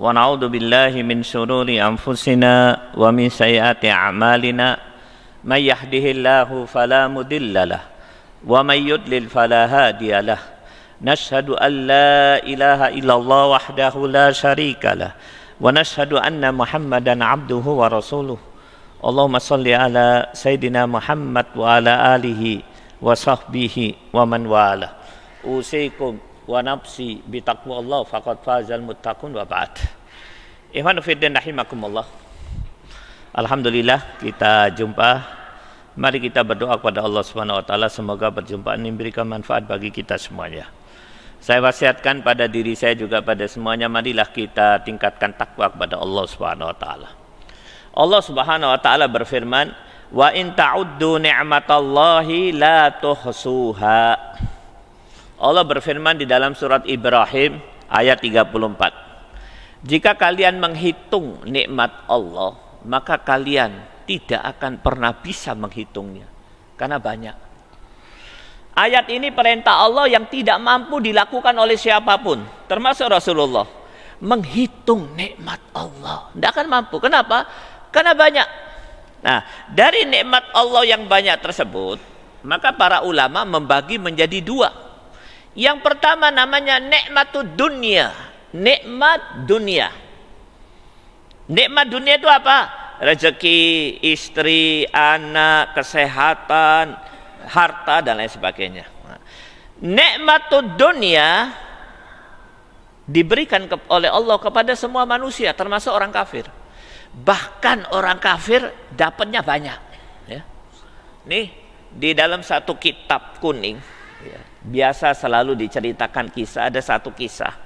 ونعوذ بالله من شرور أنفسنا ومن سيئات أعمالنا من يهده الله فلا مضل له ومن يضلل فلا هادي له نشهد أن لا إله إلا الله وحده لا شريك له ونشهد أن محمدا عبده ورسوله اللهم صل على سيدنا محمد وعلى آله وصحبه ومن والاه أوصيكم wa nafsi bi taqwa Allah faqad fazal muttaqun wa ba'd. Ikhwan fiddin rahimakumullah. Alhamdulillah kita jumpa. Mari kita berdoa kepada Allah Subhanahu wa taala semoga perjumpaan ini memberikan manfaat bagi kita semuanya. Saya wasiatkan pada diri saya juga pada semuanya marilah kita tingkatkan takwa kepada Allah Subhanahu wa taala. Allah Subhanahu wa taala berfirman, "Wa in ta'uddu ni'matallahi la tuhsuha." Allah berfirman di dalam surat Ibrahim ayat 34. Jika kalian menghitung nikmat Allah, maka kalian tidak akan pernah bisa menghitungnya karena banyak. Ayat ini perintah Allah yang tidak mampu dilakukan oleh siapa pun, termasuk Rasulullah. Menghitung nikmat Allah, tidak akan mampu. Kenapa? Karena banyak. Nah, dari nikmat Allah yang banyak tersebut, maka para ulama membagi menjadi dua. Yang pertama namanya nikmatud dunia, nikmat dunia. Nikmat dunia itu apa? Rezeki, istri, anak, kesehatan, harta dan lain sebagainya. Nikmat dunia diberikan oleh Allah kepada semua manusia termasuk orang kafir. Bahkan orang kafir dapatnya banyak. Ya. Nih di dalam satu kitab kuning biasa selalu diceritakan kisah ada satu kisah.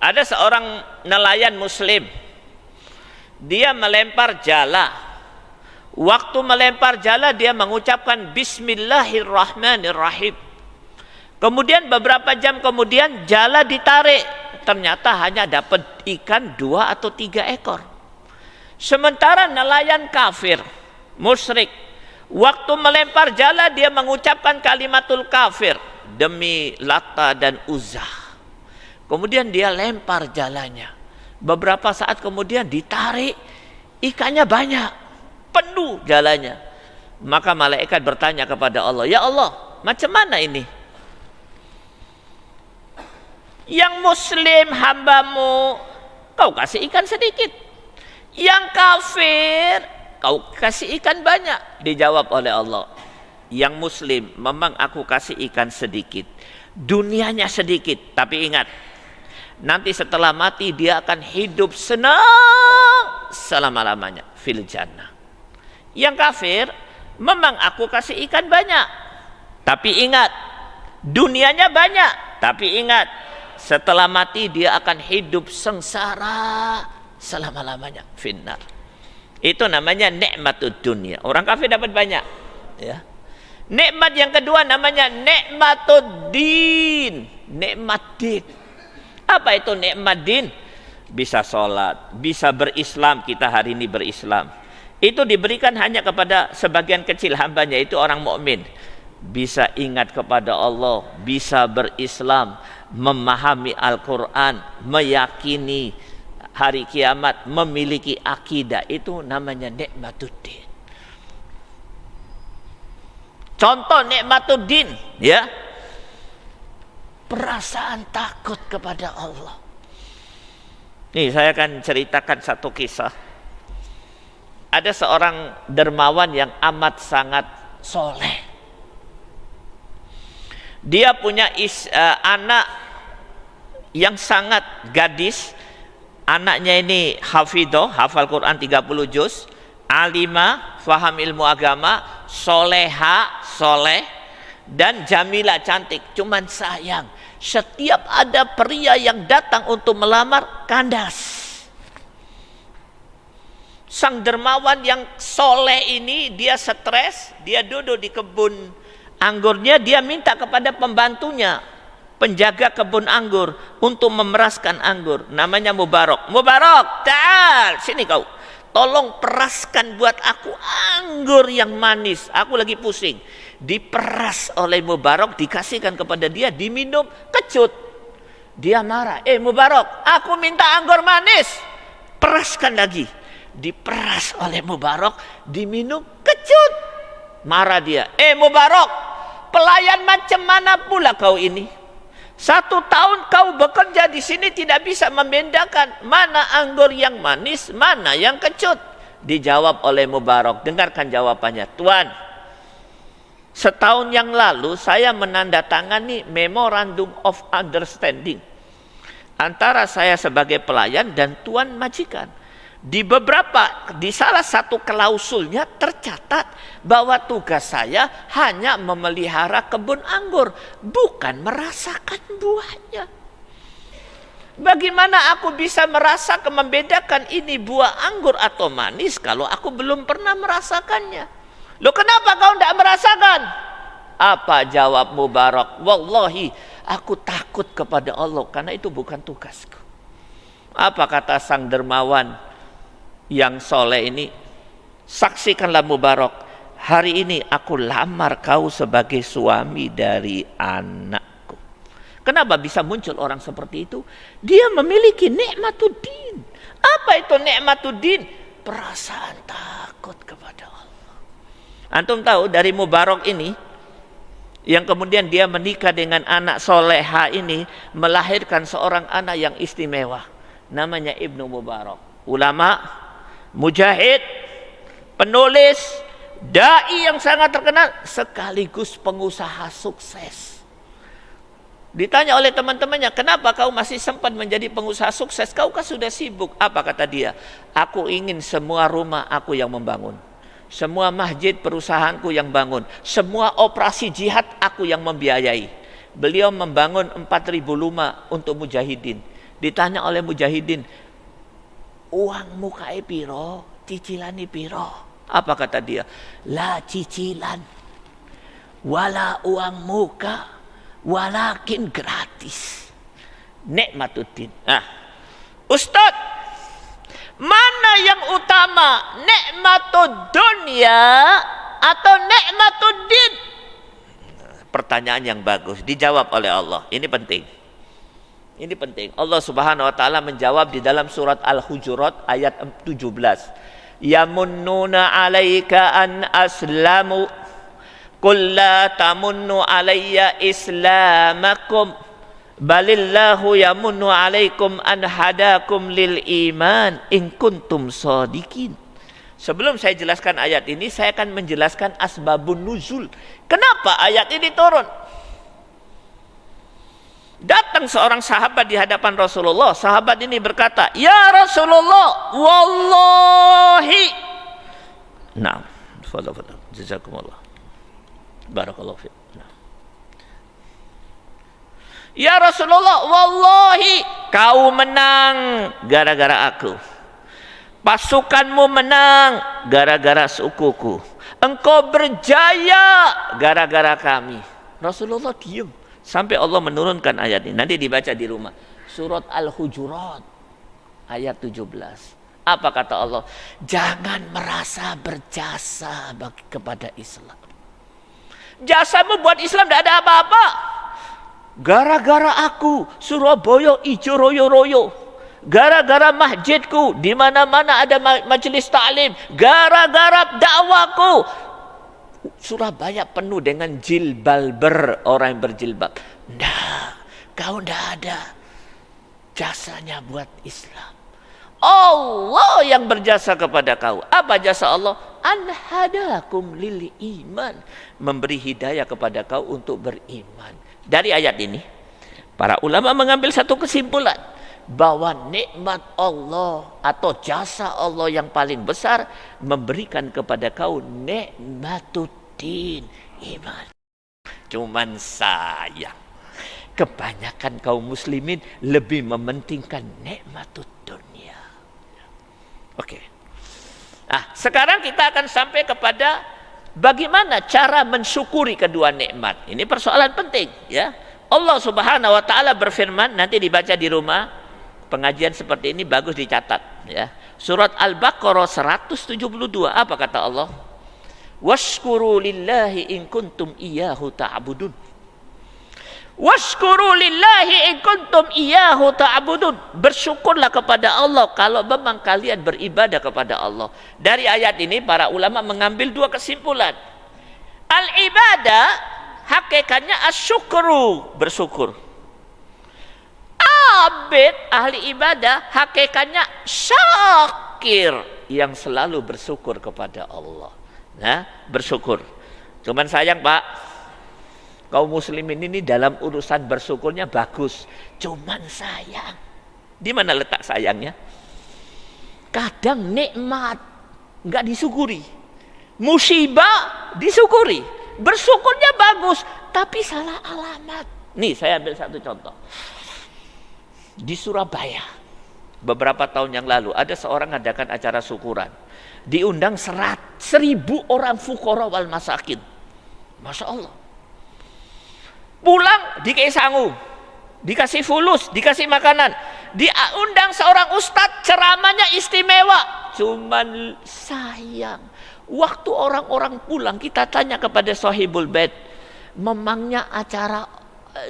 Ada seorang nelayan muslim. Dia melempar jala. Waktu melempar jala dia mengucapkan bismillahirrahmanirrahim. Kemudian beberapa jam kemudian jala ditarik. Ternyata hanya dapat ikan dua atau tiga ekor. Sementara nelayan kafir musyrik waktu melempar jala dia mengucapkan kalimatul kafir demi lata dan uzah Kemudian dia lempar jalannya. Beberapa saat kemudian ditarik, ikannya banyak, penuh jalannya. Maka malaikat bertanya kepada Allah, "Ya Allah, macam mana ini?" Yang muslim hambamu kau kasih ikan sedikit. Yang kafir kau kasih ikan banyak. Dijawab oleh Allah, "Yang muslim memang aku kasih ikan sedikit. Dunianya sedikit, tapi ingat, nanti setelah mati dia akan hidup senang selama-lamanya fil jannah. Yang kafir, memang aku kasih ikan banyak. Tapi ingat, dunianya banyak. Tapi ingat, setelah mati dia akan hidup sengsara selama-lamanya finnar. Itu namanya nikmatud dunia. Orang kafir dapat banyak, ya. Nikmat yang kedua namanya nikmatud din, nikmat din apa itu nikmat din? Bisa sholat, bisa berislam, kita hari ini berislam. Itu diberikan hanya kepada sebagian kecil hambanya, itu orang mukmin. Bisa ingat kepada Allah, bisa berislam, memahami Al-Quran, meyakini hari kiamat, memiliki akidah. Itu namanya nikmatuddin. Contoh nikmatuddin, ya perasaan takut kepada Allah. Nih saya akan ceritakan satu kisah. Ada seorang dermawan yang amat sangat soleh. Dia punya is, uh, anak yang sangat gadis. Anaknya ini hafidoh, hafal Quran 30 juz. Alima, faham ilmu agama. Soleha, soleh. Dan Jamila cantik. Cuman sayang setiap ada pria yang datang untuk melamar kandas. Sang dermawan yang soleh ini dia stres, dia duduk di kebun anggurnya, dia minta kepada pembantunya, penjaga kebun anggur untuk memeraskan anggur. Namanya Mubarak. Mubarak, tal, sini kau. Tolong peraskan buat aku anggur yang manis. Aku lagi pusing diperas oleh Mubarak dikasihkan kepada dia diminum kecut Dia marah. Eh Mubarak, aku minta anggur manis. Peraskan lagi. Diperas oleh Mubarak, diminum kecut. Marah dia. Eh Mubarak, pelayan macam mana pula kau ini? Satu tahun kau bekerja di sini tidak bisa membedakan mana anggur yang manis, mana yang kecut. Dijawab oleh Mubarak. Dengarkan jawabannya. Tuan, setahun yang lalu saya menandatangani memorandum of understanding antara saya sebagai pelayan dan tuan majikan. Di beberapa, di salah satu klausulnya tercatat bahwa tugas saya hanya memelihara kebun anggur, bukan merasakan buahnya. Bagaimana aku bisa merasa membedakan ini buah anggur atau manis kalau aku belum pernah merasakannya? Loh kenapa kau tidak merasakan? Apa jawab Mubarak? Wallahi aku takut kepada Allah karena itu bukan tugasku. Apa kata sang dermawan? Yang soleh ini saksikanlah Mubarak. Hari ini aku lamar kau sebagai suami dari anakku. Kenapa bisa muncul orang seperti itu? Dia memiliki nikmatuddin. Apa itu nikmatuddin? Perasaan takut kepada Allah. Antum tahu dari Mubarak ini yang kemudian dia menikah dengan anak soleha ini melahirkan seorang anak yang istimewa. Namanya Ibnu Mubarak. Ulama mujahid, penulis, dai yang sangat terkenal sekaligus pengusaha sukses. Ditanya oleh teman-temannya, kenapa kau masih sempat menjadi pengusaha sukses? Kau kan sudah sibuk. Apa kata dia? Aku ingin semua rumah aku yang membangun. Semua masjid perusahaanku yang bangun. Semua operasi jihad aku yang membiayai. Beliau membangun 4000 rumah untuk mujahidin. Ditanya oleh mujahidin, uangmu kae piro, cicilani piro. Apa kata dia? La cicilan. Wala uang muka, walakin gratis. Nikmatuddin. Nah, Ustaz, mana yang utama? Nikmatud dunia atau nikmatuddin? Pertanyaan yang bagus dijawab oleh Allah. Ini penting. Ini penting. Allah Subhanahu wa taala menjawab di dalam surat Al-Hujurat ayat 17. Yamunnuna 'alaika an aslamu Qul la tamunnu alayya islamakum balillahu yamunnu alaikum an hadakum lil iman in kuntum sadikin. Sebelum saya jelaskan ayat ini, saya akan menjelaskan asbabun nuzul. Kenapa ayat ini turun? Datang seorang sahabat di hadapan Rasulullah. Sahabat ini berkata, "Ya Rasulullah, wallahi." Nah, fadal fadal. Jazakumullah. Barakallahu fiik. Ya Rasulullah, wallahi kau menang gara-gara aku. Pasukanmu menang gara-gara sukuku. Engkau berjaya gara-gara kami. Rasulullah diam. Sampai Allah menurunkan ayat ini. Nanti dibaca di rumah. Surat Al-Hujurat. Ayat 17. Apa kata Allah? Jangan merasa berjasa bagi, kepada Islam. Jasamu buat Islam tidak ada apa-apa. Gara-gara aku Surabaya ijo royo-royo. Gara-gara masjidku di mana-mana ada majelis taklim. Gara-gara dakwaku Surabaya penuh dengan jilbalber orang yang berjilbab. Nah, kau tidak ada jasanya buat Islam. Allah yang berjasa kepada kau. Apa jasa Allah? Anhadakum lil iman. Memberi hidayah kepada kau untuk beriman. Dari ayat ini, para ulama mengambil satu kesimpulan bahwa nikmat Allah atau jasa Allah yang paling besar memberikan kepada kau nikmatuddin iman. Cuman sayang kebanyakan kaum muslimin lebih mementingkan nikmatud dunia. Oke. Nah, sekarang kita akan sampai kepada bagaimana cara mensyukuri kedua nikmat. Ini persoalan penting ya. Allah Subhanahu wa taala berfirman nanti dibaca di rumah pengajian seperti ini bagus dicatat ya. Surat Al-Baqarah 172 apa kata Allah? Washkuru lillahi in kuntum iyyahu ta'budun. Washkuru lillahi in kuntum iyyahu ta'budun. Bersyukurlah kepada Allah kalau memang kalian beribadah kepada Allah. Dari ayat ini para ulama mengambil dua kesimpulan. Al ibadah hakikatnya asyukru, bersyukur. Abid ahli ibadah hakikatnya syakir yang selalu bersyukur kepada Allah. Nah, bersyukur. Cuman sayang, Pak, kaum muslimin ini dalam urusan bersyukurnya bagus. Cuman sayang. Di mana letak sayangnya? Kadang nikmat nggak disyukuri. Musibah disyukuri. Bersyukurnya bagus, tapi salah alamat. Nih, saya ambil satu contoh. Di Surabaya, beberapa tahun yang lalu ada seorang adakan acara syukuran. Diundang serat, seribu orang fukoro wal masakin. Masya Allah Pulang dikasih sangu, dikasih fulus, dikasih makanan. Diundang seorang ustadz ceramahnya istimewa. Cuman sayang. Waktu orang-orang pulang kita tanya kepada sahibul bed. Memangnya acara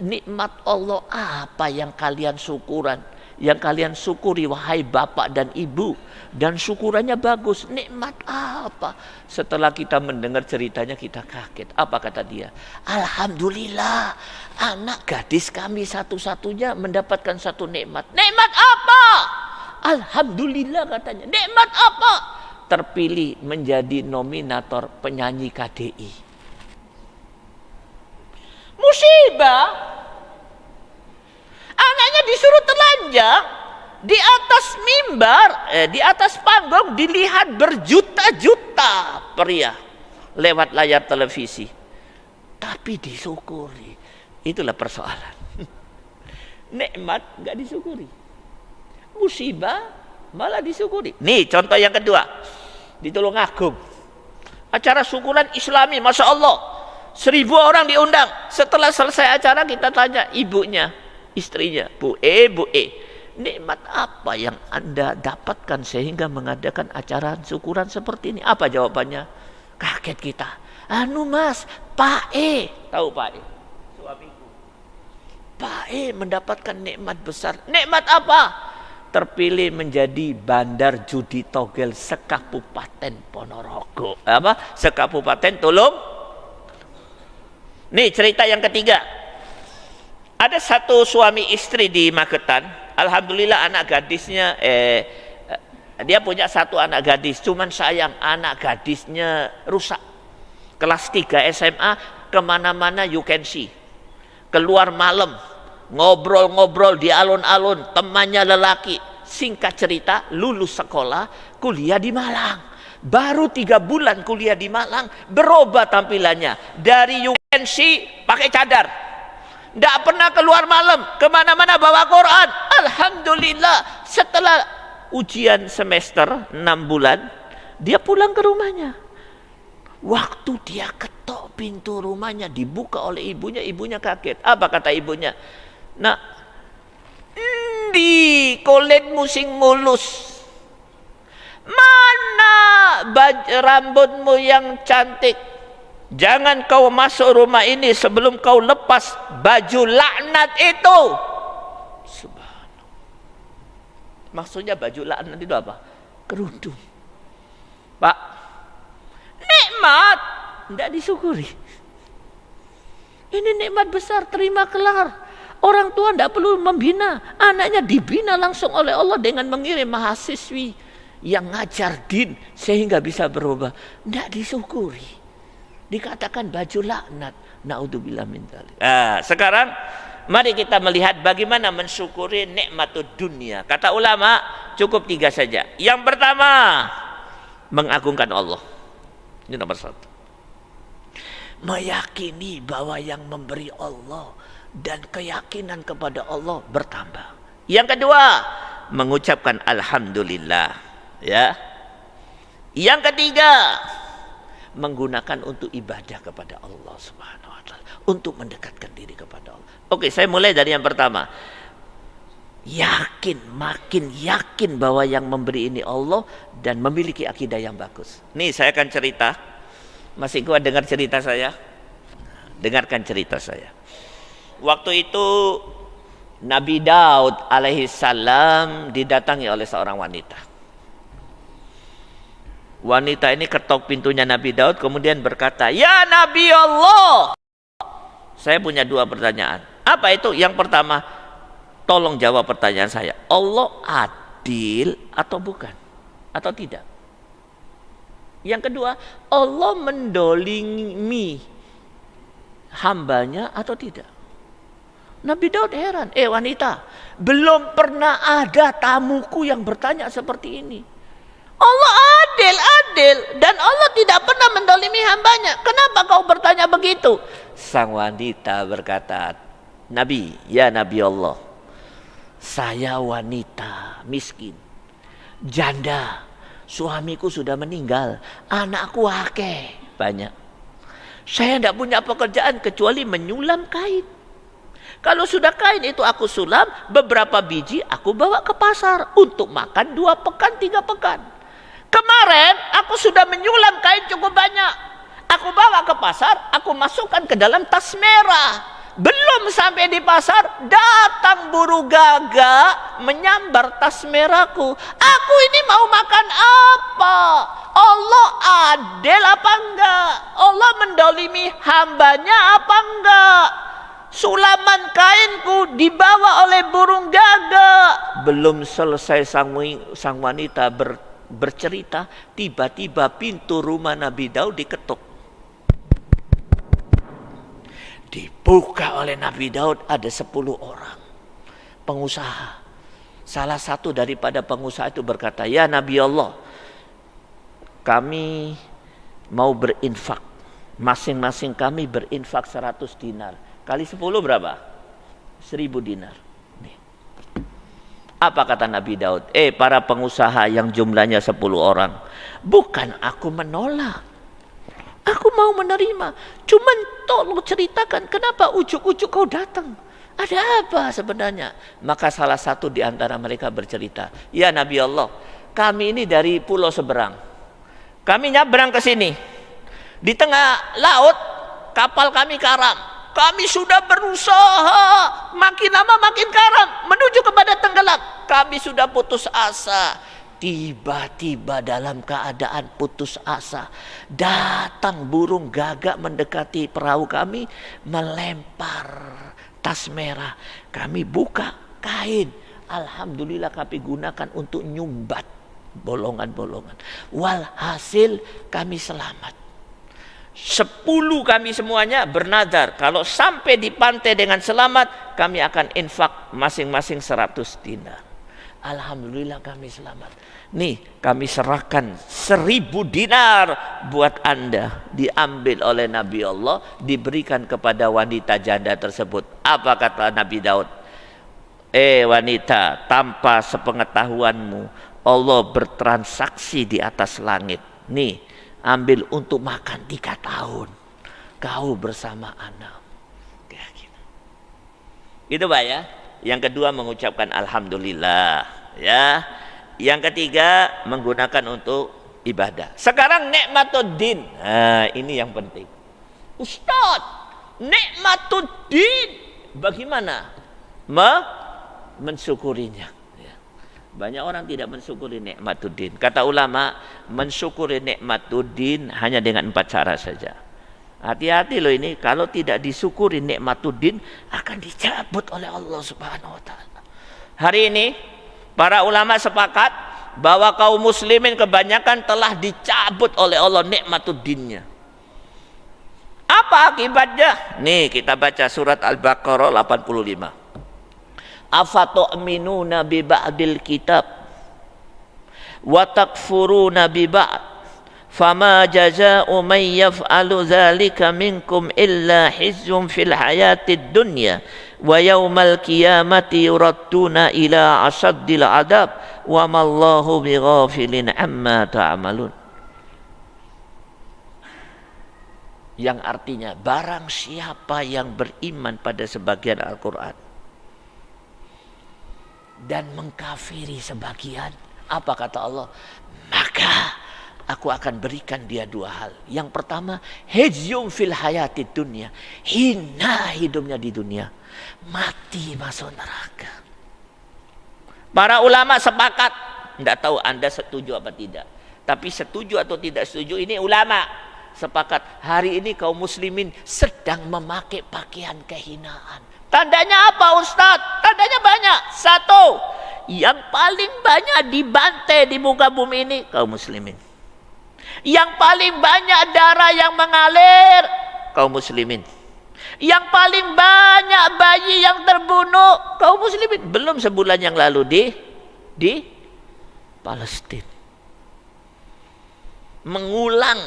nikmat Allah apa yang kalian syukuran? Yang kalian syukuri wahai bapak dan ibu dan syukurannya bagus. Nikmat apa? Setelah kita mendengar ceritanya kita kaget. Apa kata dia? Alhamdulillah, anak gadis kami satu-satunya mendapatkan satu nikmat. Nikmat apa? Alhamdulillah katanya. Nikmat apa? Terpilih menjadi nominator penyanyi KDI. Musibah. Anaknya disuruh telanjang di atas mimbar, eh, di atas panggung dilihat berjuta-juta pria lewat layar televisi. Tapi disyukuri. Itulah persoalan. Nikmat nggak disyukuri. Musibah malah disyukuri. Nih contoh yang kedua. Di Tulungagung. Acara syukuran islami, Masya Allah. Seribu orang diundang. Setelah selesai acara kita tanya ibunya, istrinya. Bu E, Bu E nikmat apa yang Anda dapatkan sehingga mengadakan acara syukuran seperti ini? Apa jawabannya? Kaget kita. Anu mas, Pak E. Tahu Pak E? Suamiku. Pak E mendapatkan nikmat besar. Nikmat apa? Terpilih menjadi bandar judi togel sekabupaten Ponorogo. Apa? Sekabupaten Tulung. Nih cerita yang ketiga. Ada satu suami istri di Magetan Alhamdulillah anak gadisnya eh, eh dia punya satu anak gadis, cuman sayang anak gadisnya rusak. Kelas 3 SMA ke mana-mana you can see. Keluar malam, ngobrol-ngobrol di alun-alun, temannya lelaki. Singkat cerita, lulus sekolah, kuliah di Malang. Baru tiga bulan kuliah di Malang, berubah tampilannya. Dari UNC pakai cadar, tidak pernah keluar malam, ke mana-mana bawa Quran. Alhamdulillah, setelah ujian semester 6 bulan, dia pulang ke rumahnya. Waktu dia ketok pintu rumahnya, dibuka oleh ibunya, ibunya kaget. Apa kata ibunya? Nah, di kulit musing mulus. Mana rambutmu yang cantik? Jangan kau masuk rumah ini sebelum kau lepas baju laknat itu. Subhanallah. Maksudnya baju laknat itu apa? Kerudung. Pak, nikmat tidak disyukuri. Ini nikmat besar, terima kelar. Orang tua tidak perlu membina, anaknya dibina langsung oleh Allah dengan mengirim mahasiswi yang ngajar din sehingga bisa berubah. Tidak disyukuri dikatakan baju laknat. Naudzubillah min. Nah, sekarang mari kita melihat bagaimana mensyukuri nikmatud dunia. Kata ulama cukup tiga saja. Yang pertama mengagungkan Allah. Ini nomor satu. Meyakini bahwa yang memberi Allah dan keyakinan kepada Allah bertambah. Yang kedua, mengucapkan alhamdulillah, ya. Yang ketiga, menggunakan untuk ibadah kepada Allah Subhanahu wa taala, untuk mendekatkan diri kepada Allah. Oke, saya mulai dari yang pertama. Yakin, makin yakin bahwa yang memberi ini Allah dan memiliki akidah yang bagus. Nih saya akan cerita. Masih kuat dengar cerita saya? Dengarkan cerita saya. Waktu itu Nabi Daud alaihi salam didatangi oleh seorang wanita. Wanita ini ketok pintunya Nabi Daud kemudian berkata, "Ya Nabi Allah." Saya punya dua pertanyaan. Apa itu? Yang pertama, tolong jawab pertanyaan saya. Allah adil atau bukan? Atau tidak? Yang kedua, Allah mendolimi hambanya atau tidak? Nabi Daud heran, eh wanita, belum pernah ada tamuku yang bertanya seperti ini. Allah adil, adil. Dan Allah tidak pernah mendolimi hambanya. Kenapa kau bertanya begitu? Sang wanita berkata, Nabi, ya Nabi Allah, saya wanita miskin, janda, suamiku sudah meninggal, anakku akeh banyak. Saya tidak punya pekerjaan kecuali menyulam kain. Kalau sudah kain itu aku sulam, beberapa biji aku bawa ke pasar untuk makan dua pekan, tiga pekan. Kemarin aku sudah menyulam kain cukup banyak. Aku bawa ke pasar, aku masukkan ke dalam tas merah. Belum sampai di pasar, datang buru gagak menyambar tas merahku. Aku ini mau makan apa? Allah adil apa enggak? Allah mendolimi hambanya apa enggak? Sulaman kainku dibawa oleh burung gagak. Belum selesai sang, sang wanita ber, bercerita, tiba-tiba pintu rumah Nabi Daud diketuk. Dibuka oleh Nabi Daud ada sepuluh orang. Pengusaha. Salah satu daripada pengusaha itu berkata, Ya Nabi Allah, kami mau berinfak. Masing-masing kami berinfak 100 dinar Kali 10 berapa? 1000 dinar. Apa kata Nabi Daud? Eh para pengusaha yang jumlahnya 10 orang. Bukan aku menolak. Aku mau menerima. Cuman tolong ceritakan kenapa ujuk-ujuk kau datang. Ada apa sebenarnya? Maka salah satu di antara mereka bercerita. Ya Nabi Allah, kami ini dari pulau seberang. Kami nyabrang ke sini. Di tengah laut, kapal kami karam kami sudah berusaha makin lama makin karam menuju kepada tenggelam. Kami sudah putus asa. Tiba-tiba dalam keadaan putus asa datang burung gagak mendekati perahu kami melempar tas merah. Kami buka kain. Alhamdulillah kami gunakan untuk nyumbat bolongan-bolongan. Walhasil kami selamat. Sepuluh kami semuanya bernadar. Kalau sampai di pantai dengan selamat, kami akan infak masing-masing seratus dinar. Alhamdulillah kami selamat. Nih kami serahkan seribu dinar buat anda. Diambil oleh Nabi Allah, diberikan kepada wanita janda tersebut. Apa kata Nabi Daud? Eh wanita, tanpa sepengetahuanmu, Allah bertransaksi di atas langit. Nih, ambil untuk makan tiga tahun. Kau bersama anak. Itu pak ya. Yang kedua mengucapkan alhamdulillah ya. Yang ketiga menggunakan untuk ibadah. Sekarang nikmatuddin. Nah ini yang penting. Ustaz nikmatuddin. Bagaimana? Me mensyukurinya banyak orang tidak mensyukuri nikmatuddin. Kata ulama, mensyukuri nikmatuddin hanya dengan empat cara saja. Hati-hati loh ini, kalau tidak disyukuri nikmatuddin akan dicabut oleh Allah Subhanahu wa taala. Hari ini para ulama sepakat bahwa kaum muslimin kebanyakan telah dicabut oleh Allah nikmatuddinnya. Apa akibatnya? Nih kita baca surat Al-Baqarah 85 afatu'minuna bi ba'dil kitab? Wa takfuruna bi ba'd? Fama jazaa'u man yaf'alu dzalika minkum illa khizyun fil hayatid dunya. Wa yaumal qiyamati yuradduna ila asaddil adab. Wa mallahu bighafilin amma ta'malun. Yang artinya barang siapa yang beriman pada sebagian Al-Quran dan mengkafiri sebagian. Apa kata Allah? Maka aku akan berikan dia dua hal. Yang pertama, hezyum fil hayati dunia. Hina hidupnya di dunia. Mati masuk neraka. Para ulama sepakat. Tidak tahu anda setuju apa tidak. Tapi setuju atau tidak setuju ini ulama sepakat. Hari ini kaum muslimin sedang memakai pakaian kehinaan. Tandanya apa Ustadz? Tandanya banyak. Satu, yang paling banyak dibantai di muka bumi ini kaum muslimin. Yang paling banyak darah yang mengalir kaum muslimin. Yang paling banyak bayi yang terbunuh kaum muslimin. Belum sebulan yang lalu di di Palestina. Mengulang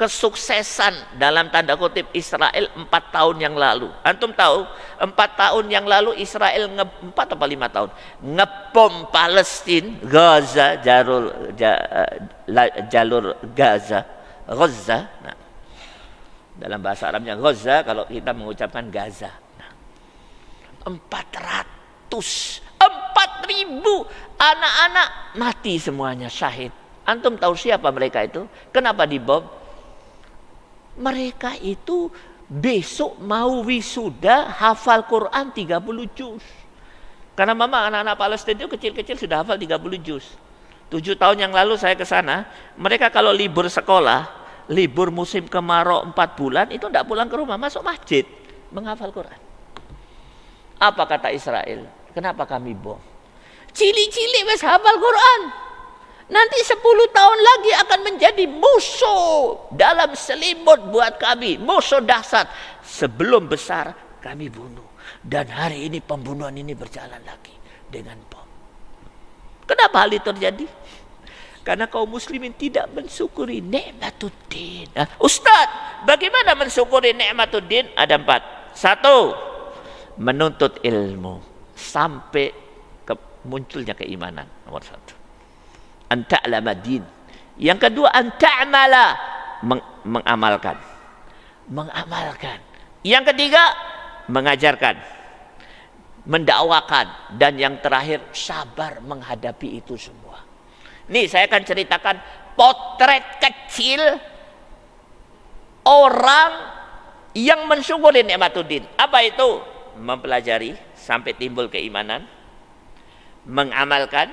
kesuksesan dalam tanda kutip Israel empat tahun yang lalu. Antum tahu empat tahun yang lalu Israel empat atau lima tahun ngepom Palestina, Gaza, jalur jalur Gaza, Gaza. Nah, dalam bahasa Arabnya Gaza kalau kita mengucapkan Gaza. Nah, empat ratus, empat ribu anak-anak mati semuanya syahid. Antum tahu siapa mereka itu? Kenapa dibom? Mereka itu besok mau wisuda hafal Quran 30 juz. Karena mama anak-anak Palestina itu kecil-kecil sudah hafal 30 juz. Tujuh tahun yang lalu saya ke sana, mereka kalau libur sekolah, libur musim kemarau empat bulan, itu tidak pulang ke rumah, masuk masjid, menghafal Quran. Apa kata Israel? Kenapa kami bom? Cili-cili wes hafal Quran. Nanti 10 tahun lagi akan menjadi musuh dalam selimut buat kami. Musuh dahsyat. Sebelum besar kami bunuh. Dan hari ini pembunuhan ini berjalan lagi dengan bom. Kenapa hal itu terjadi? Karena kaum muslimin tidak mensyukuri nikmatuddin. Nah, Ustaz, bagaimana mensyukuri nikmatuddin? Ada empat. Satu, menuntut ilmu sampai ke munculnya keimanan. Nomor satu an. Yang kedua an ta'mala meng mengamalkan. Mengamalkan. Yang ketiga mengajarkan. Mendakwakan dan yang terakhir sabar menghadapi itu semua. Nih saya akan ceritakan potret kecil orang yang mensyukuri nikmatuddin. Apa itu? Mempelajari sampai timbul keimanan, mengamalkan,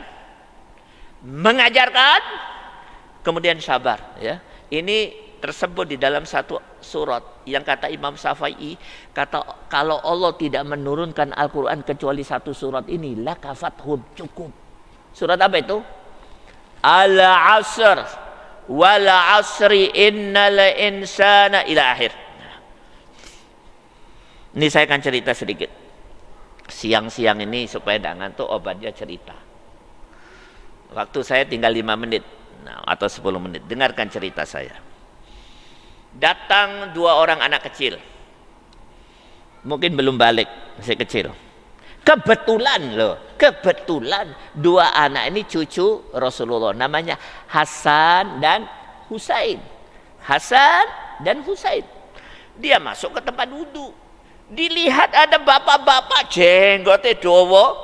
mengajarkan kemudian sabar ya. Ini tersebut di dalam satu surat yang kata Imam Syafi'i kata kalau Allah tidak menurunkan Al-Qur'an kecuali satu surat ini la kafathum cukup. Surat apa itu? Al-asr wal asri innal insana ila akhir. Ini saya akan cerita sedikit. Siang-siang ini supaya tidak ngantuk obatnya cerita Waktu saya tinggal lima menit nah, atau sepuluh menit. Dengarkan cerita saya. Datang dua orang anak kecil. Mungkin belum balik, masih kecil. Kebetulan loh, kebetulan dua anak ini cucu Rasulullah. Namanya Hasan dan Husain. Hasan dan Husain. Dia masuk ke tempat wudhu. Dilihat ada bapak-bapak jenggotnya dowo,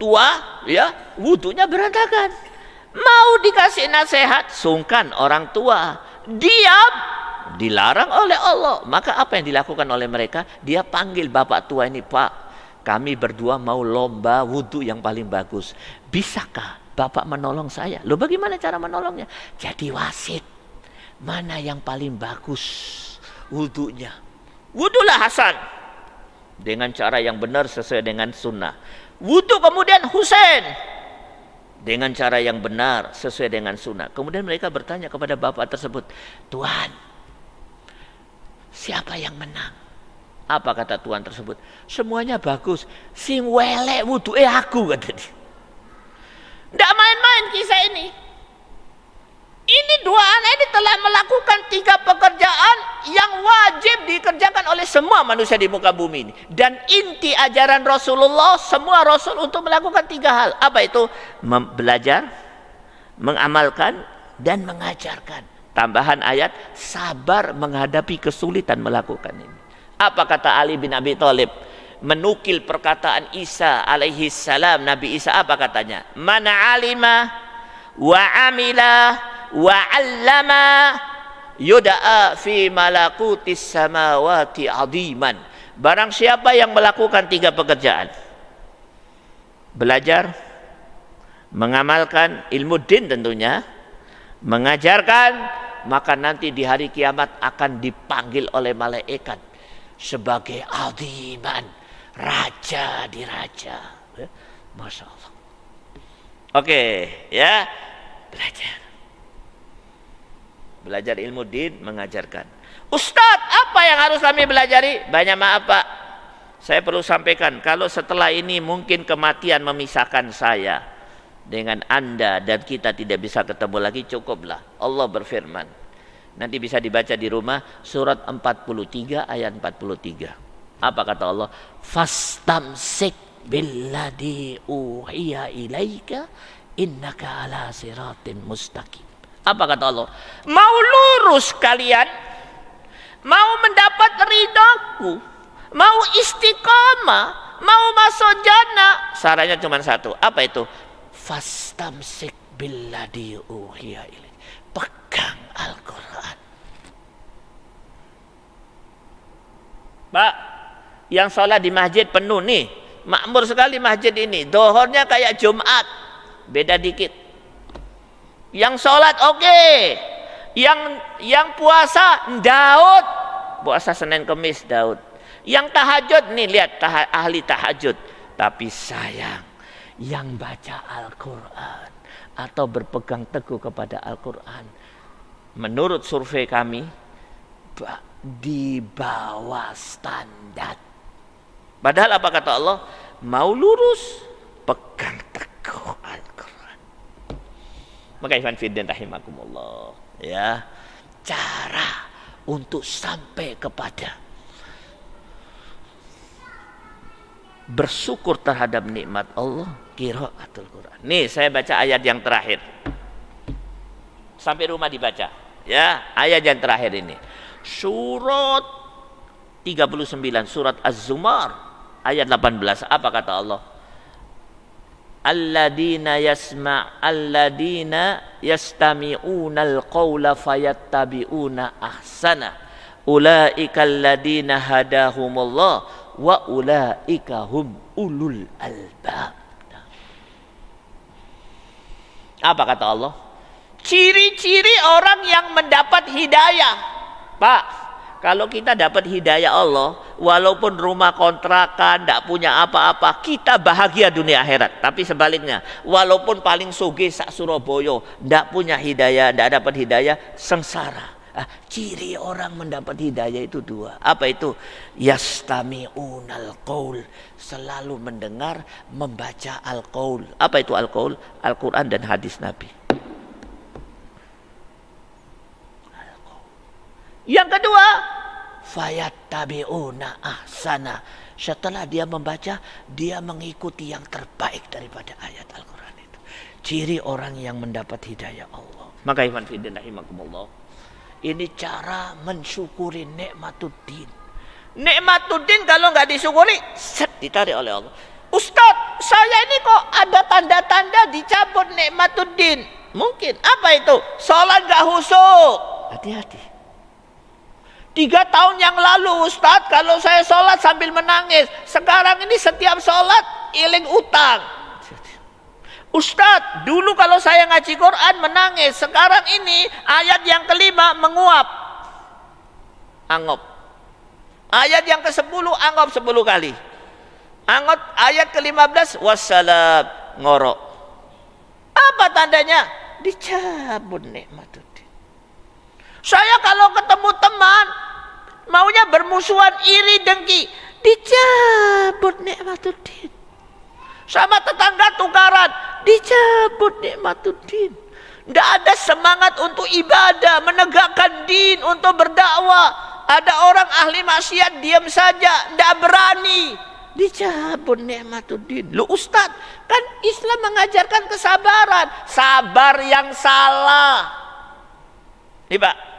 tua, ya, wudhunya berantakan. Mau dikasih nasihat, sungkan orang tua. Diam, dilarang oleh Allah. Maka apa yang dilakukan oleh mereka? Dia panggil bapak tua ini, Pak, kami berdua mau lomba wudhu yang paling bagus. Bisakah bapak menolong saya? Loh bagaimana cara menolongnya? Jadi wasit. Mana yang paling bagus wudhunya? Wudhulah Hasan. Dengan cara yang benar sesuai dengan sunnah. Wudhu kemudian Husain dengan cara yang benar sesuai dengan sunnah. Kemudian mereka bertanya kepada bapak tersebut, Tuhan, siapa yang menang? Apa kata Tuhan tersebut? Semuanya bagus. Sing welek wudhu eh aku kata dia. Tidak main-main kisah ini. Ini dua anak ini telah melakukan tiga pekerjaan yang wajib dikerjakan oleh semua manusia di muka bumi ini. Dan inti ajaran Rasulullah, semua Rasul untuk melakukan tiga hal. Apa itu? Belajar, mengamalkan, dan mengajarkan. Tambahan ayat, sabar menghadapi kesulitan melakukan ini. Apa kata Ali bin Abi Thalib? Menukil perkataan Isa alaihi salam. Nabi Isa apa katanya? Mana alima wa amilah wa 'allama yuda'a fi malakutis samawati 'aziman. Barang siapa yang melakukan tiga pekerjaan. Belajar, mengamalkan ilmu din tentunya, mengajarkan, maka nanti di hari kiamat akan dipanggil oleh malaikat sebagai aziman, raja di raja. Ya, Masya Allah. Oke, ya belajar. Belajar ilmu din, mengajarkan. Ustadz, apa yang harus kami belajari? Banyak maaf Pak. Saya perlu sampaikan, kalau setelah ini mungkin kematian memisahkan saya dengan Anda dan kita tidak bisa ketemu lagi cukuplah. Allah berfirman. Nanti bisa dibaca di rumah surat 43 ayat 43. Apa kata Allah? Fastamsik billadhi uhiya ilaika innaka ala siratin mustaqim. Apa kata Allah? Mau lurus kalian? Mau mendapat ridhaku? Mau istiqamah? Mau masuk jannah? Sarannya cuma satu. Apa itu? Fastamsik billadhi uhiya ilaik. Pegang Al-Quran. Pak, yang sholat di masjid penuh nih. Makmur sekali masjid ini. Dohornya kayak Jumat. Beda dikit. Yang sholat oke. Okay. Yang yang puasa Daud. Puasa Senin Kemis Daud. Yang tahajud nih lihat tah, ahli tahajud. Tapi sayang yang baca Al-Quran atau berpegang teguh kepada Al-Quran menurut survei kami di bawah standar padahal apa kata Allah mau lurus pegang teguh Al-Quran maka Ivan Fiddin rahimakumullah ya cara untuk sampai kepada bersyukur terhadap nikmat Allah kiraatul Quran. Nih saya baca ayat yang terakhir. Sampai rumah dibaca. Ya, ayat yang terakhir ini. Surat 39 surat Az-Zumar ayat 18 apa kata Allah? Alladina yasma alladina yastami'una al-qawla fayattabi'una ahsana ulaika alladina hadahumullah wa ulaika hum ulul albab. Apa kata Allah? Ciri-ciri orang yang mendapat hidayah. Pak, kalau kita dapat hidayah Allah, walaupun rumah kontrakan, tidak punya apa-apa, kita bahagia dunia akhirat. Tapi sebaliknya, walaupun paling suge sak Surabaya, tidak punya hidayah, tidak dapat hidayah, sengsara. Ah, ciri orang mendapat hidayah itu dua. Apa itu? Yastami'unal qaul. Selalu mendengar, membaca al-qaul. Apa itu al-qaul? Al-Quran dan hadis Nabi. Yang kedua, fayattabi'una ahsana. Setelah dia membaca, dia mengikuti yang terbaik daripada ayat Al-Quran itu. Ciri orang yang mendapat hidayah Allah. Maka iman fidin ini cara mensyukuri nikmatuddin. Nikmatuddin kalau nggak disyukuri, set ditarik oleh Allah. Ustadz, saya ini kok ada tanda-tanda dicabut nikmatuddin. Mungkin. Apa itu? Sholat nggak husuk. Hati-hati. Tiga tahun yang lalu Ustadz, kalau saya sholat sambil menangis. Sekarang ini setiap sholat, iling utang Ustadz, dulu kalau saya ngaji Quran menangis. Sekarang ini ayat yang kelima menguap. Angop. Ayat yang ke-10 angop 10 kali. Angop ayat ke-15 wassalam ngorok. Apa tandanya? Dicabut nikmatuddin. Saya kalau ketemu teman maunya bermusuhan iri dengki, dicabut nikmatuddin. Sama tetangga tukaran, dicabut nikmatuddin. Tidak ada semangat untuk ibadah, menegakkan din, untuk berdakwah. Ada orang ahli maksiat diam saja, tidak berani. Dicabut nikmatuddin. Lu ustad, kan Islam mengajarkan kesabaran. Sabar yang salah. Nih pak,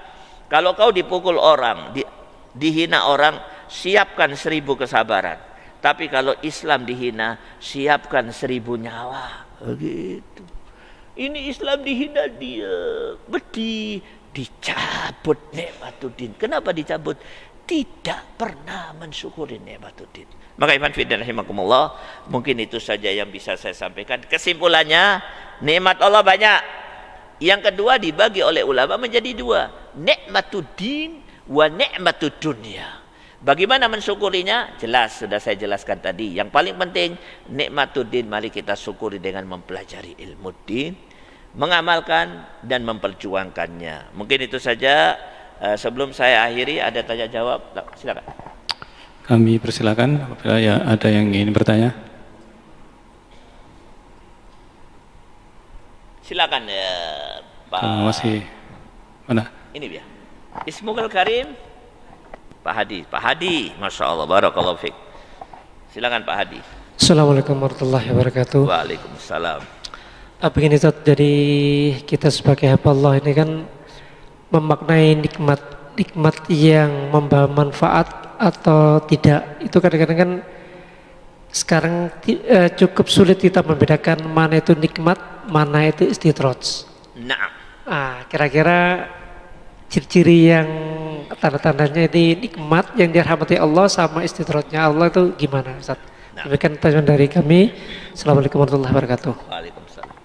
kalau kau dipukul orang, di, dihina orang, siapkan seribu kesabaran. Tapi kalau Islam dihina, siapkan seribu nyawa. Begitu. Ini Islam dihina dia. Beti dicabut nikmatuddin. Kenapa dicabut? Tidak pernah mensyukuri nikmatuddin. Maka Iman Fidan rahimakumullah, mungkin itu saja yang bisa saya sampaikan. Kesimpulannya, nikmat Allah banyak. Yang kedua dibagi oleh ulama menjadi dua. Nikmatuddin wa nikmatud dunia. Bagaimana mensyukurinya? Jelas, sudah saya jelaskan tadi. Yang paling penting, nikmatuddin mari kita syukuri dengan mempelajari ilmu din, mengamalkan dan memperjuangkannya. Mungkin itu saja. Eh, sebelum saya akhiri, ada tanya jawab. Silakan. Kami persilakan apabila ya ada yang ingin bertanya. Silakan ya, Pak. Masih mana? Ini dia. Ismugul Karim Pak Hadi, Pak Hadi, Masya Allah, Barakallahu Fik. Silakan Pak Hadi. Assalamualaikum warahmatullahi wabarakatuh. Waalaikumsalam. Apa ini Ustaz, jadi kita sebagai hamba Allah ini kan memaknai nikmat nikmat yang membawa manfaat atau tidak. Itu kadang-kadang kan sekarang eh, cukup sulit kita membedakan mana itu nikmat, mana itu istidraj. Nah. Ah, kira-kira ciri-ciri yang tanda-tandanya ini nikmat yang dirahmati Allah sama istidratnya Allah itu gimana Ustaz? Nah. Demikian pertanyaan dari kami. Assalamualaikum warahmatullahi wabarakatuh. Waalaikumsalam.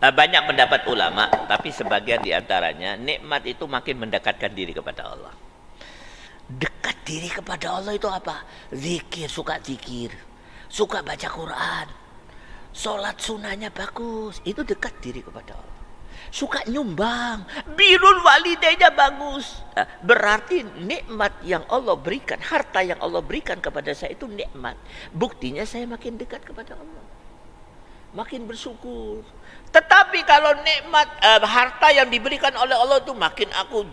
Eh, banyak pendapat ulama, tapi sebagian di antaranya nikmat itu makin mendekatkan diri kepada Allah. Dekat diri kepada Allah itu apa? Zikir, suka zikir, suka baca Quran, sholat sunnahnya bagus, itu dekat diri kepada Allah suka nyumbang, birul walidaynya bagus. Nah, berarti nikmat yang Allah berikan, harta yang Allah berikan kepada saya itu nikmat. Buktinya saya makin dekat kepada Allah. Makin bersyukur. Tetapi kalau nikmat eh, harta yang diberikan oleh Allah itu makin aku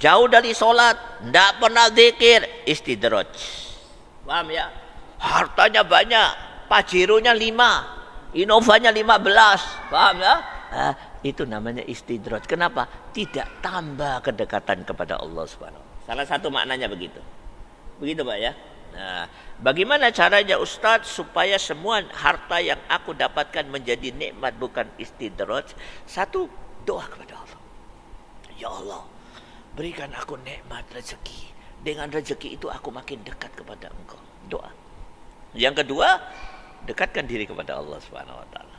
jauh dari sholat, tidak pernah zikir, istidraj. Paham ya? Hartanya banyak, pajirunya lima, inovanya lima belas, paham ya? Nah, itu namanya istidraj. Kenapa? Tidak tambah kedekatan kepada Allah Subhanahu Salah satu maknanya begitu. Begitu Pak ya. Nah, bagaimana caranya Ustadz supaya semua harta yang aku dapatkan menjadi nikmat bukan istidraj? Satu, doa kepada Allah. Ya Allah, berikan aku nikmat rezeki. Dengan rezeki itu aku makin dekat kepada Engkau. Doa. Yang kedua, dekatkan diri kepada Allah Subhanahu wa taala.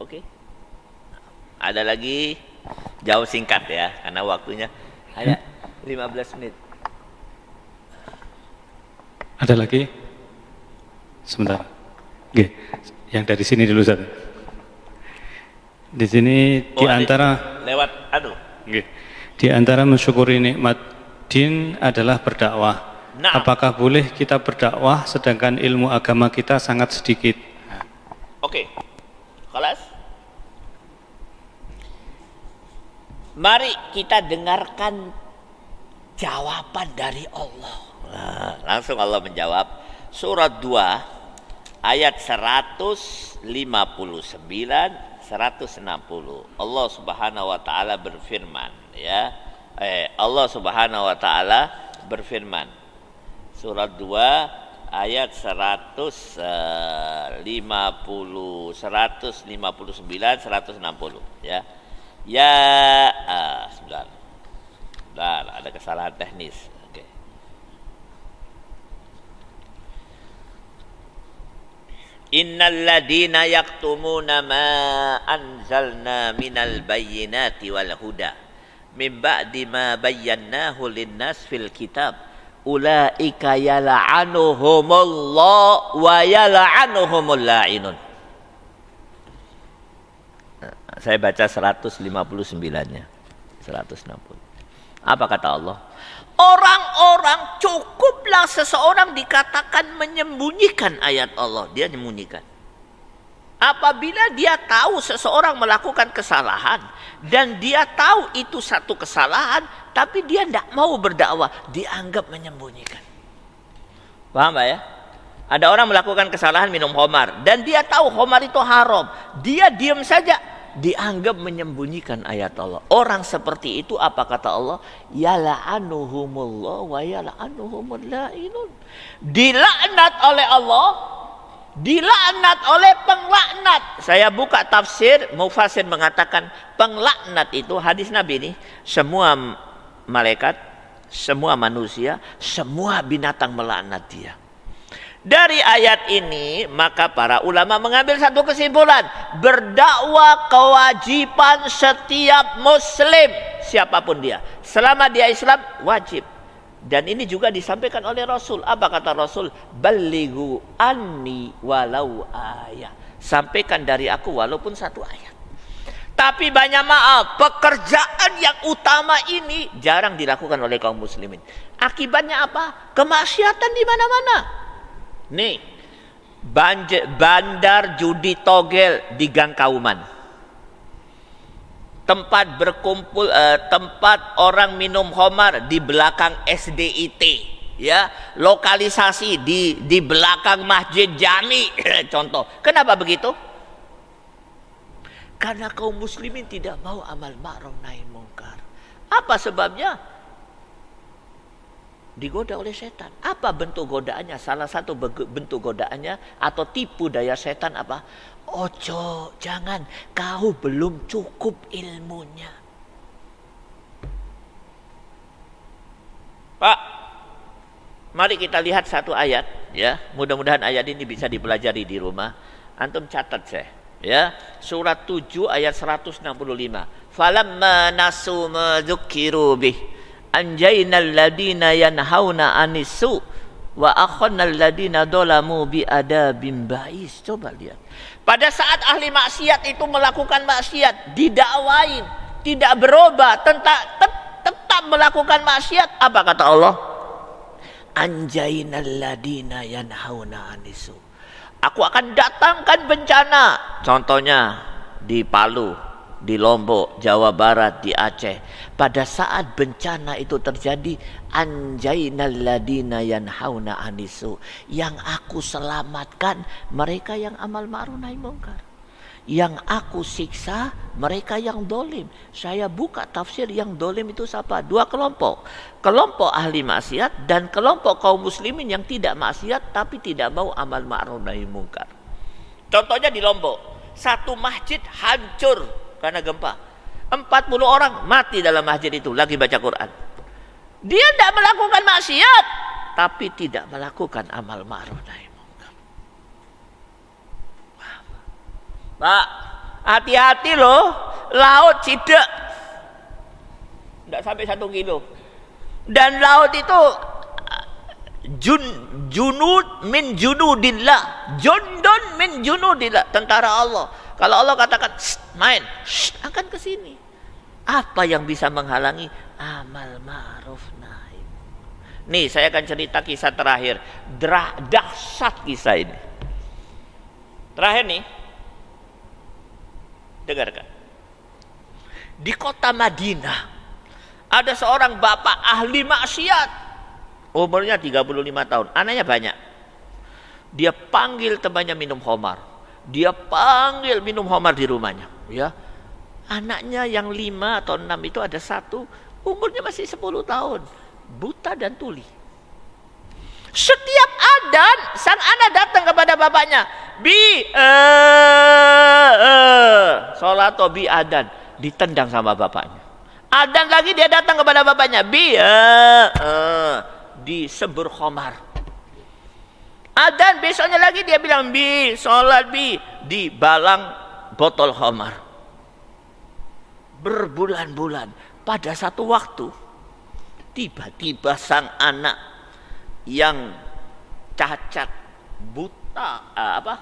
Oke? Okay? Ada lagi jauh singkat ya karena waktunya hanya 15 menit. Ada lagi? Sebentar. Oke, yang dari sini dulu satu. Di sini oh, di antara lewat aduh. Oke. Di antara mensyukuri nikmat din adalah berdakwah. Nah. Apakah boleh kita berdakwah sedangkan ilmu agama kita sangat sedikit? Oke. Okay. Kelas? Mari kita dengarkan jawaban dari Allah. Nah, langsung Allah menjawab surat 2 ayat 159 160. Allah Subhanahu wa taala berfirman ya. Eh, Allah Subhanahu wa taala berfirman. Surat 2 ayat 150 159 160 ya Ya, ah, sebentar. Sebentar, ada kesalahan teknis. Innal ladina yaktumuna ma anzalna minal bayyinati wal huda min ba'di ma bayyanahu linnas fil kitab ulaika yal'anuhumullah wa yal'anuhumul la'inun saya baca 159-nya. 160. Apa kata Allah? Orang-orang cukuplah seseorang dikatakan menyembunyikan ayat Allah. Dia menyembunyikan. Apabila dia tahu seseorang melakukan kesalahan dan dia tahu itu satu kesalahan, tapi dia tidak mau berdakwah, dianggap menyembunyikan. Paham ya? Ada orang melakukan kesalahan minum homar dan dia tahu homar itu haram. Dia diam saja, dianggap menyembunyikan ayat Allah. Orang seperti itu apa kata Allah? Yala'anuhumullah wa yala'anuhumul la'inun. Dilaknat oleh Allah dilaknat oleh penglaknat. Saya buka tafsir, Mufasir mengatakan penglaknat itu hadis Nabi ini semua malaikat, semua manusia, semua binatang melaknat dia. Dari ayat ini maka para ulama mengambil satu kesimpulan berdakwah kewajiban setiap muslim siapa pun dia selama dia Islam wajib dan ini juga disampaikan oleh Rasul. Apa kata Rasul? Balighu anni walau ayat. Sampaikan dari aku walaupun satu ayat. Tapi banyak maaf pekerjaan yang utama ini jarang dilakukan oleh kaum muslimin. Akibatnya apa? Kemaksiatan di mana-mana. Nih, bandar judi togel di Gang Kauman. Tempat berkumpul, eh, tempat orang minum homar di belakang SDIT. Ya, lokalisasi di di belakang Masjid Jami. Contoh. Kenapa begitu? Karena kaum muslimin tidak mau amal ma'ruf nahi mungkar. Apa sebabnya? Digoda oleh setan. Apa bentuk godaannya? Salah satu bentuk godaannya atau tipu daya setan apa? Ojo, jangan. Kau belum cukup ilmunya. Pak, mari kita lihat satu ayat ya. Mudah-mudahan ayat ini bisa dipelajari di rumah. Antum catat saya ya. Surat 7 ayat 165. Falamma nasu madzukiru bih anjainal ladina yanhauna anisu wa akhannal ladina dolamu bi adabim bais. Coba lihat. Pada saat ahli maksiat itu melakukan maksiat, didakwain, tidak berubah, tetap, tetap melakukan maksiat, apa kata Allah? Anjainal ladina yanhauna anisu. Aku akan datangkan bencana. Contohnya di Palu, di Lombok, Jawa Barat, di Aceh. Pada saat bencana itu terjadi, yanhauna anisu. Yang aku selamatkan mereka yang amal ma'ruf nahi mungkar. Yang aku siksa mereka yang dolim. Saya buka tafsir yang dolim itu siapa? Dua kelompok. Kelompok ahli maksiat dan kelompok kaum muslimin yang tidak maksiat tapi tidak mau amal ma'ruf nahi mungkar. Contohnya di Lombok. Satu masjid hancur karena gempa. 40 orang mati dalam masjid itu lagi baca Quran. Dia tidak melakukan maksiat, tapi tidak melakukan amal ma'ruf nahi munkar. Pak, hati-hati loh, laut tidak tidak sampai satu kilo. Dan laut itu jun junud min junudillah, jundun min junudillah, tentara Allah. Kalau Allah katakan main, akan ke sini. Apa yang bisa menghalangi amal ma'ruf nahi? Nih, saya akan cerita kisah terakhir. Drah, dahsyat kisah ini. Terakhir nih. Dengarkan. Di kota Madinah ada seorang bapak ahli maksiat. Umurnya 35 tahun, anaknya banyak. Dia panggil temannya minum homar dia panggil minum homar di rumahnya ya anaknya yang lima atau enam itu ada satu umurnya masih sepuluh tahun. Buta dan tuli. Setiap adan sang anak datang kepada bapaknya. Bi eh, eh, sholat atau bi adan ditendang sama bapaknya. Adan lagi dia datang kepada bapaknya. Bi eh, eh, disebur khomar. Adan besoknya lagi dia bilang bi sholat bi di balang botol khamar. Berbulan-bulan. Pada satu waktu tiba-tiba sang anak yang cacat buta uh, apa?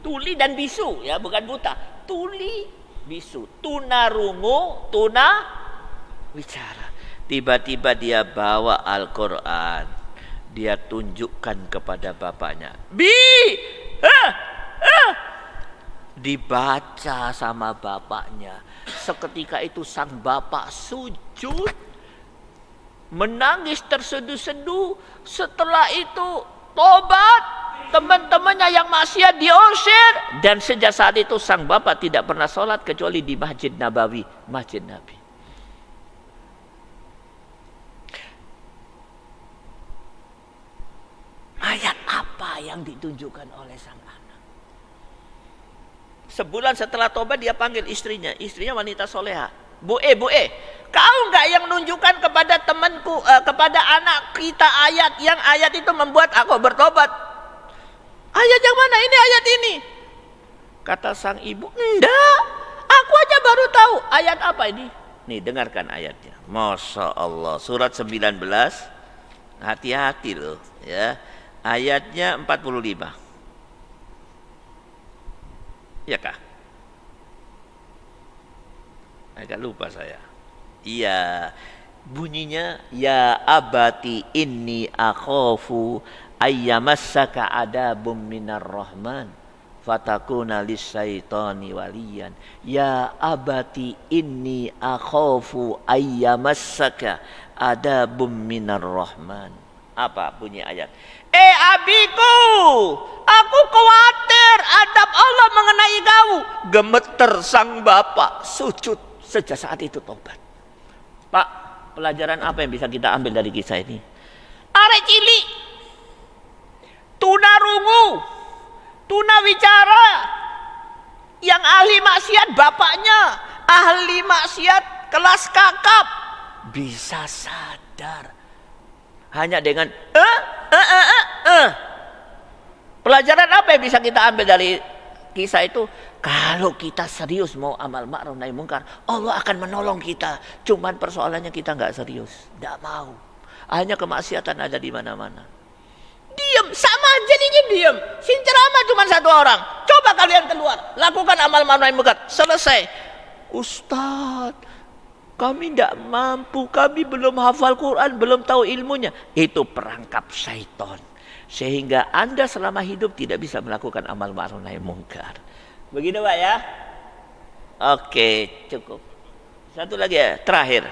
Tuli dan bisu ya bukan buta. Tuli bisu. Tuna rungu tuna bicara. Tiba-tiba dia bawa Al-Quran. Dia tunjukkan kepada bapaknya. Bi, ah, ah. Dibaca sama bapaknya. Seketika itu sang bapak sujud, menangis terseduh-seduh. Setelah itu tobat, teman-temannya yang maksiat diusir dan sejak saat itu sang bapak tidak pernah sholat kecuali di masjid Nabawi, masjid Nabi. Ayat apa yang ditunjukkan oleh sang. Sebulan setelah tobat dia panggil istrinya, istrinya wanita soleha. Bu E, Bu E, kau nggak yang nunjukkan kepada temanku, uh, kepada anak kita ayat yang ayat itu membuat aku bertobat. Ayat yang mana? Ini ayat ini. Kata sang ibu, enggak, aku aja baru tahu. Ayat apa ini? Nih dengarkan ayatnya. Masya Allah. Surat 19. Hati-hati loh. ya Ayatnya 45. Ya kah? Agak lupa saya. Iya. Bunyinya ya abati inni akhafu ayyamassaka adabum minar rahman fatakuna lisyaitani waliyan ya abati inni akhafu ayyamassaka adabum minar rahman apa bunyi ayat eh abiku aku khawatir adab Allah mengenai kau. Gemeter sang bapak sujud sejak saat itu tobat. Pak pelajaran apa yang bisa kita ambil dari kisah ini? Arek tunarungu Tuna wicara. Yang ahli maksiat bapaknya, ahli maksiat kelas kakap. Bisa sadar hanya dengan eh eh eh eh. eh. Pelajaran apa yang bisa kita ambil dari kisah itu? Kalau kita serius mau amal ma'ruf nahi mungkar, Allah akan menolong kita. Cuman persoalannya kita nggak serius, nggak mau. Hanya kemaksiatan ada di mana-mana. Diam, sama jadinya diam. Sin ceramah cuma satu orang. Coba kalian keluar, lakukan amal ma'ruf munkar. Selesai. Ustadz, kami tidak mampu, kami belum hafal Quran, belum tahu ilmunya. Itu perangkap syaitan. Sehingga Anda selama hidup tidak bisa melakukan amal ma'ruf nahi munkar. Begitu Pak ya? Oke, cukup. Satu lagi ya, terakhir.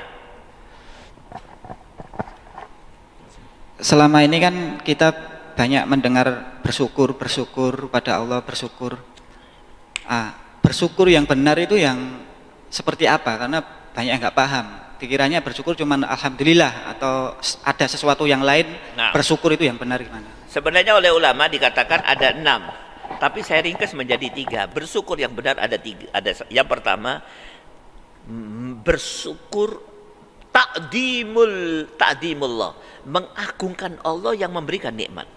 Selama ini kan kita banyak mendengar bersyukur, bersyukur pada Allah, bersyukur. Ah, bersyukur yang benar itu yang seperti apa? Karena banyak yang nggak paham. Pikirannya bersyukur cuma alhamdulillah atau ada sesuatu yang lain. Nah, bersyukur itu yang benar gimana? Sebenarnya oleh ulama dikatakan ada enam, tapi saya ringkas menjadi tiga. Bersyukur yang benar ada tiga. Ada yang pertama bersyukur takdimul takdimullah mengagungkan Allah yang memberikan nikmat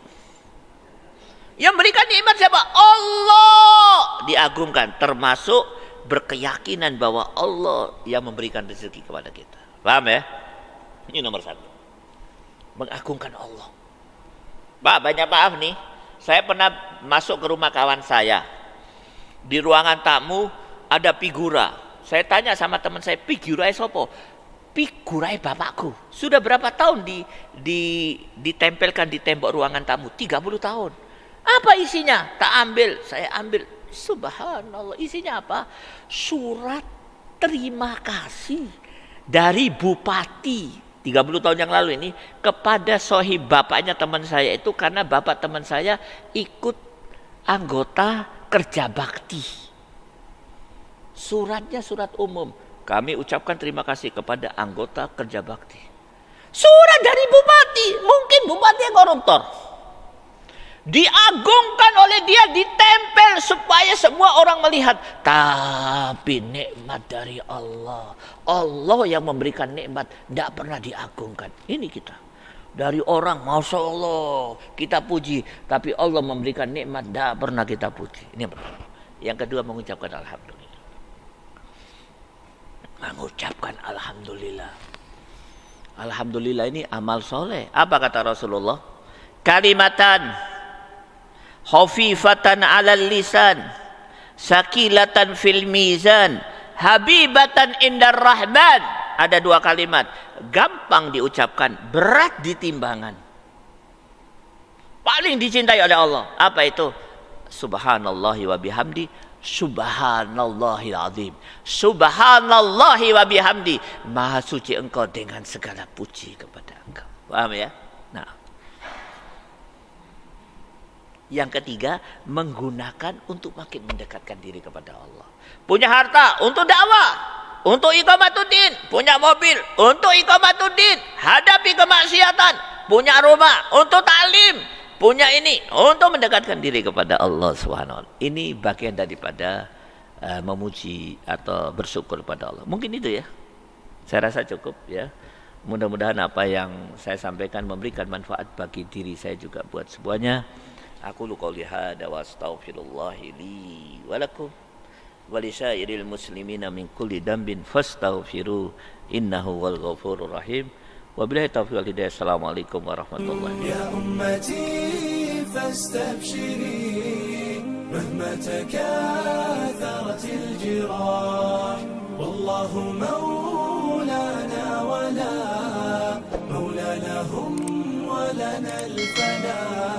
yang berikan nikmat siapa? Allah diagungkan termasuk berkeyakinan bahwa Allah yang memberikan rezeki kepada kita. Paham ya? Ini nomor satu. Mengagungkan Allah. Pak, banyak maaf nih. Saya pernah masuk ke rumah kawan saya. Di ruangan tamu ada figura. Saya tanya sama teman saya, figura sopo? Figura bapakku. Sudah berapa tahun di, di, ditempelkan di tembok ruangan tamu? 30 tahun. Apa isinya? Tak ambil, saya ambil. Subhanallah, isinya apa? Surat terima kasih dari bupati 30 tahun yang lalu ini kepada sohib bapaknya teman saya itu karena bapak teman saya ikut anggota kerja bakti. Suratnya surat umum. Kami ucapkan terima kasih kepada anggota kerja bakti. Surat dari bupati, mungkin bupati yang koruptor diagungkan oleh dia, ditempel supaya semua orang melihat. Tapi nikmat dari Allah, Allah yang memberikan nikmat, tidak pernah diagungkan. Ini kita. Dari orang, masya Allah, kita puji, tapi Allah memberikan nikmat, tidak pernah kita puji. Ini yang. Yang kedua mengucapkan alhamdulillah. Mengucapkan alhamdulillah. Alhamdulillah ini amal soleh. Apa kata Rasulullah? Kalimatan khafifatan 'alal lisan. Sakilatan fil mizan. Habibatan indar rahman. Ada dua kalimat. Gampang diucapkan berat di timbangan paling dicintai oleh Allah. Apa itu? Subhanallahi wa bihamdi. Subhanallahil azim subhanallahi wa bihamdi. Maha suci engkau dengan segala puji kepada engkau. Paham ya Yang ketiga, menggunakan untuk makin mendekatkan diri kepada Allah. Punya harta untuk dakwah, untuk iqamatuddin, punya mobil untuk iqamatuddin, hadapi kemaksiatan, punya rumah untuk taklim, punya ini untuk mendekatkan diri kepada Allah Subhanahu Ini bagian daripada uh, memuji atau bersyukur kepada Allah. Mungkin itu ya. Saya rasa cukup ya. Mudah-mudahan apa yang saya sampaikan memberikan manfaat bagi diri saya juga buat semuanya. أقول قولي هذا وأستغفر الله لي ولكم ولسائر المسلمين من كل ذنب فاستغفروه إنه هو الغفور الرحيم وبالله التوفيق والهداية السلام عليكم ورحمة الله يا أمتي فاستبشري مهما تكاثرت الجراح والله مولانا ولا مولانا هم ولنا الفلاح